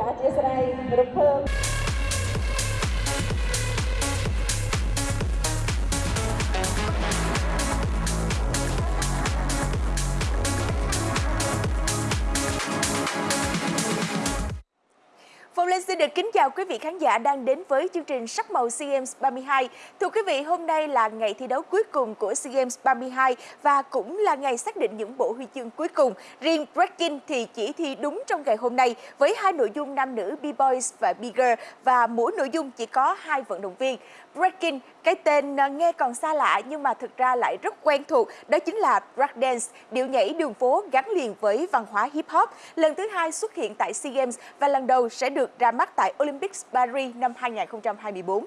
ចាអធិស្ឋានរំភើប Phong Linh xin được kính chào quý vị khán giả đang đến với chương trình Sắc màu SEA Games 32. Thưa quý vị, hôm nay là ngày thi đấu cuối cùng của SEA Games 32 và cũng là ngày xác định những bộ huy chương cuối cùng. Riêng Breaking thì chỉ thi đúng trong ngày hôm nay với hai nội dung nam nữ B-Boys và B-Girl và mỗi nội dung chỉ có hai vận động viên. Breaking, cái tên à, nghe còn xa lạ nhưng mà thực ra lại rất quen thuộc, đó chính là break dance, điệu nhảy đường phố gắn liền với văn hóa hip hop. Lần thứ hai xuất hiện tại SEA Games và lần đầu sẽ được được ra mắt tại Olympics Paris năm 2024.